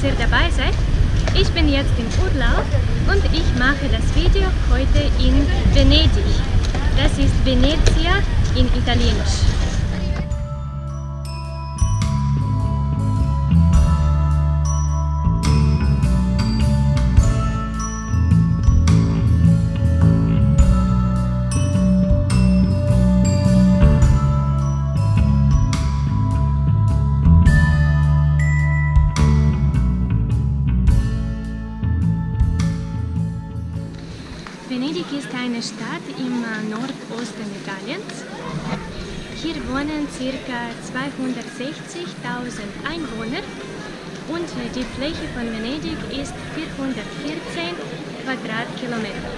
dass ihr dabei seid. Ich bin jetzt im Urlaub und ich mache das Video heute in Venedig. Das ist Venezia in Italienisch. Venedig ist eine Stadt im äh, Nordosten Italiens. Hier wohnen ca. 260.000 Einwohner und die Fläche von Venedig ist 414 Quadratkilometer.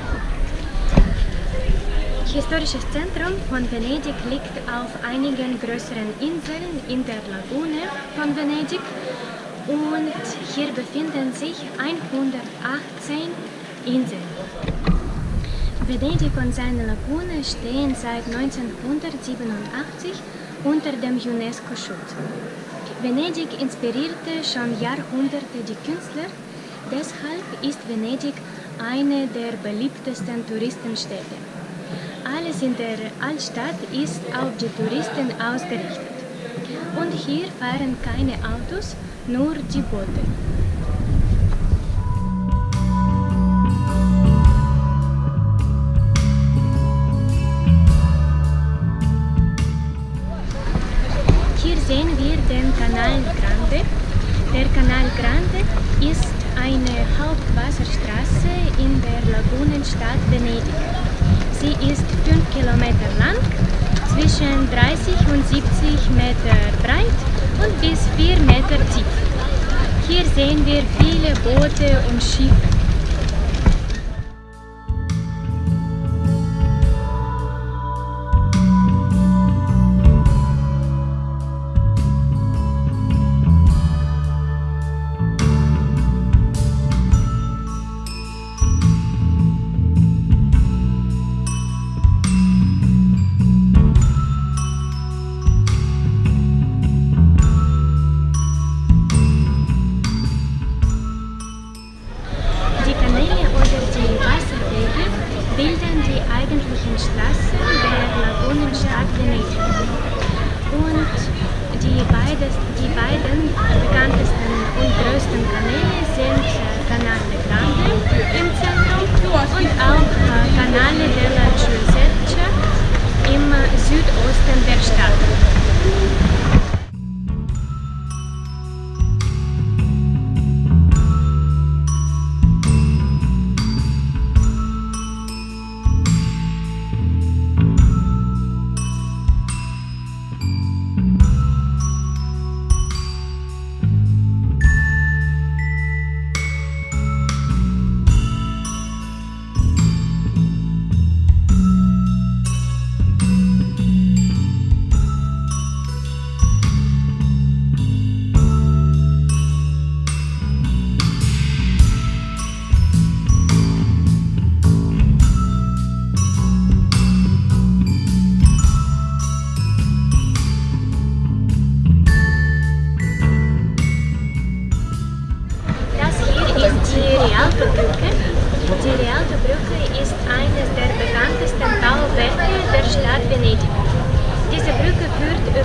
Historisches Zentrum von Venedig liegt auf einigen größeren Inseln in der Lagune von Venedig und hier befinden sich 118 Inseln. Venedig und seine Lagune stehen seit 1987 unter dem UNESCO-Schutz. Venedig inspirierte schon Jahrhunderte die Künstler, deshalb ist Venedig eine der beliebtesten Touristenstädte. Alles in der Altstadt ist auf die Touristen ausgerichtet. Und hier fahren keine Autos, nur die Boote. Grande. Der Canal Grande ist eine Hauptwasserstraße in der Lagunenstadt Venedig. Sie ist 5 Kilometer lang, zwischen 30 und 70 Meter breit und bis 4 Meter tief. Hier sehen wir viele Boote und Schiffe.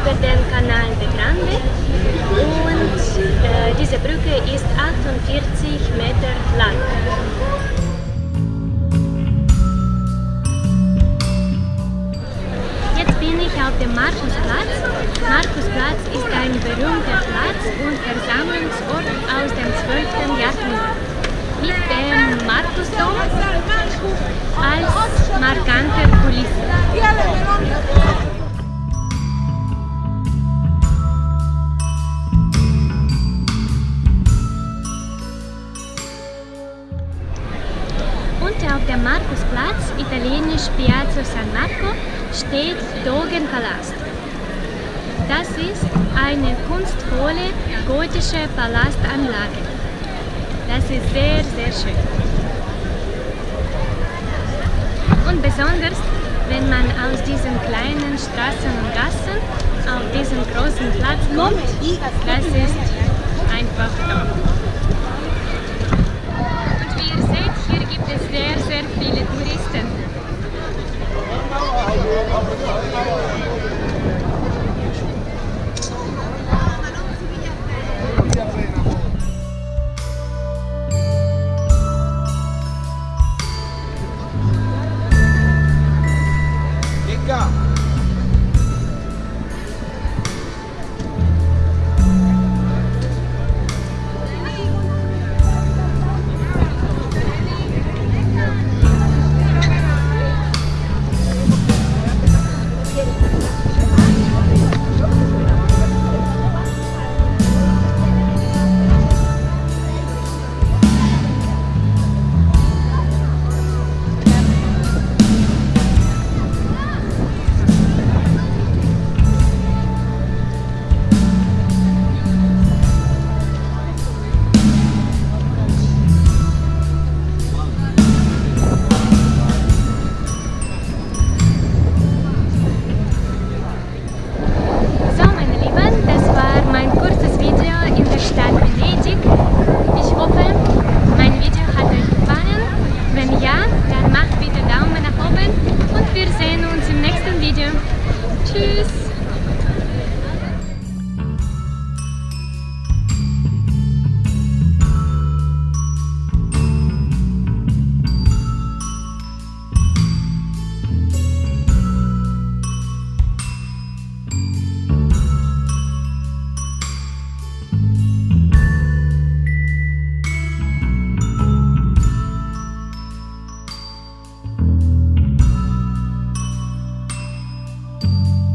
Über den Canal de Grande und äh, diese Brücke ist 48 Meter lang. Jetzt bin ich auf dem Markusplatz. Markusplatz ist ein berühmter Platz und Versammlungsort aus dem 12. Jahrhundert mit dem Markusdom als markante Kulisse. Und auf dem Markusplatz, italienisch Piazza San Marco, steht Dogenpalast. Das ist eine kunstvolle gotische Palastanlage. Das ist sehr, sehr schön. Und besonders, wenn man aus diesen kleinen Straßen und Gassen auf diesen großen Platz kommt, das ist einfach toll.